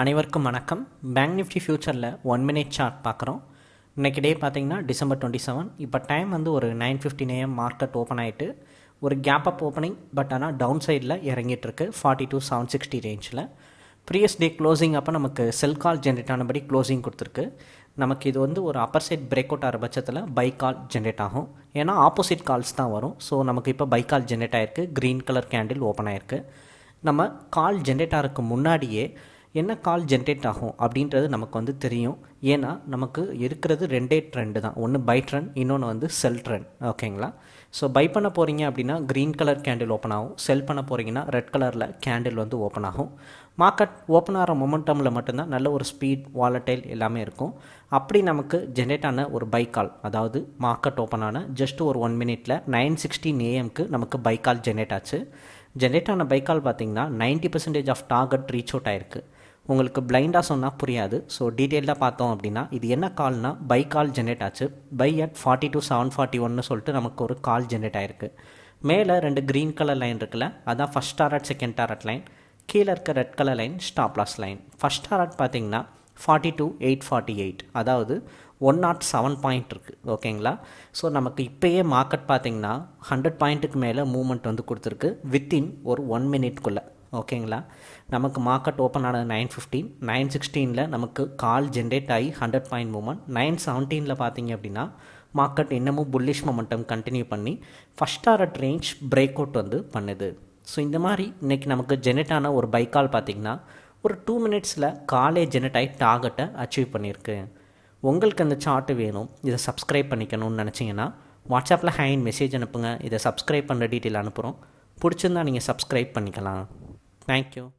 அனைவருக்கும் வணக்கம். Bank Nifty ஃபியூச்சரில் ஒன் மினிட் சார்ட் பார்க்குறோம். இன்றைக்கி டே பார்த்தீங்கன்னா டிசம்பர் டுவெண்ட்டி செவன் இப்போ டைம் வந்து ஒரு nine fifteen AM market open ஆகிட்டு ஒரு கேப் அப் ஓப்பனிங் பட் ஆனால் டவுன் சைடில் இறங்கிட்டுருக்கு ஃபார்ட்டி டூ செவன் சிக்ஸ்டி ரேஞ்சில் ப்ரீவியஸ் டே க்ளோசிங் அப்போ நமக்கு செல் கால் ஜென்ரேட் ஆனபடி க்ளோசிங் கொடுத்துருக்கு. நமக்கு இது வந்து ஒரு அப்பர் சைட் பிரேக் அவுட் ஆகிற பட்சத்தில் பை கால் ஜென்ரேட் ஆகும். ஏன்னா ஆப்போசிட் கால்ஸ் தான் வரும். ஸோ நமக்கு இப்போ பை கால் ஜென்ரேட் ஆகிருக்கு க்ரீன் கலர் கேண்டில் ஓப்பன் ஆகிருக்கு நம்ம கால் ஜென்ரேட் ஆகிறதுக்கு முன்னாடியே என்ன கால் ஜென்ரேட் ஆகும் அப்படின்றது நமக்கு வந்து தெரியும். ஏன்னா நமக்கு இருக்கிறது ரெண்டே ட்ரெண்டு தான். ஒன்று பை ட்ரெண்ட் இன்னொன்று வந்து செல் ட்ரெண்ட் ஓகேங்களா ஸோ பை பண்ண போகிறீங்க அப்படின்னா க்ரீன் கலர் கேண்டில் ஓப்பன் ஆகும். செல் பண்ண போகிறீங்கன்னா ரெட் கலரில் கேண்டில் வந்து ஓப்பன் ஆகும். மார்க்கெட் ஓப்பன் ஆகிற மொமெண்டமில் மட்டும்தான் நல்ல ஒரு ஸ்பீட் வாலட்டைல் எல்லாமே இருக்கும். அப்படி நமக்கு ஜென்ரேட் ஆன ஒரு பை கால் அதாவது மார்க்கெட் ஓப்பன் ஆன ஜஸ்ட் ஒரு ஒன் மினிட்டில் நைன் சிக்ஸ்டீன் ஏஎம்க்கு நமக்கு பை கால் ஜென்ரேட் ஆச்சு. ஜென்ரேட் ஆன பை கால் பார்த்தீங்கன்னா ninety percentage of target reach out ஆயிருக்கு. உங்களுக்கு பிளைண்டாக சொன்னால் புரியாது. ஸோ டீட்டெயிலாக பார்த்தோம் அப்படின்னா இது என்ன கால்னா பை கால் ஜென்ரேட் ஆச்சு. Buy at forty two seven forty ஒன்னு சொல்லிட்டு நமக்கு ஒரு கால் ஜென்ரேட் ஆயிருக்கு. மேலே ரெண்டு க்ரீன் கலர் லைன் இருக்குல்ல அதான் first target second target line கீழே இருக்க red colour line stop loss line first target பார்த்தீங்கன்னா forty two eight forty eight அதாவது ஒன் நாட் செவன் பாயிண்ட் இருக்குது ஓகேங்களா ஸோ நமக்கு இப்போயே மார்க்கெட் பார்த்தீங்கன்னா ஹண்ட்ரட் பாயிண்ட்டுக்கு மேலே மூமெண்ட் வந்து கொடுத்துருக்கு. வித்தின் ஒரு ஒன் மினிட்குள்ளே ஓகேங்களா? நமக்கு மார்க்கெட் ஓப்பன் ஆனது நைன் ஃபிஃப்டீன் நைன் சிக்ஸ்டீனில் நமக்கு கால் ஜென்ரேட் ஆகி ஹண்ட்ரட் பாயிண்ட் மூமெண்ட் நைன் செவன்டீனில் பார்த்தீங்க அப்படின்னா மார்க்கெட் இன்னமும் புல்லிஷ் மொமெண்டம் கண்டினியூ பண்ணி first target range break out வந்து பண்ணுது. ஸோ இந்த மாதிரி இன்றைக்கி நமக்கு ஜெனரேட் ஆன ஒரு பைக் கால் பார்த்திங்கன்னா ஒரு டூ மினிட்ஸில் காலே ஜெனரேட் ஆகி டார்கெட்டை அச்சீவ் பண்ணியிருக்கு. உங்களுக்கு அந்த சார்ட்டு வேணும் இதை சப்ஸ்கிரைப் பண்ணிக்கணும்னு நினச்சிங்கன்னா வாட்ஸ்அப்பில் ஹேண்ட் மெசேஜ் அனுப்புங்க. இதை சப்ஸ்கிரைப் பண்ணுற டீட்டெயில் அனுப்புகிறோம் பிடிச்சிருந்தா நீங்கள் சப்ஸ்கிரைப் பண்ணிக்கலாம். Thank you.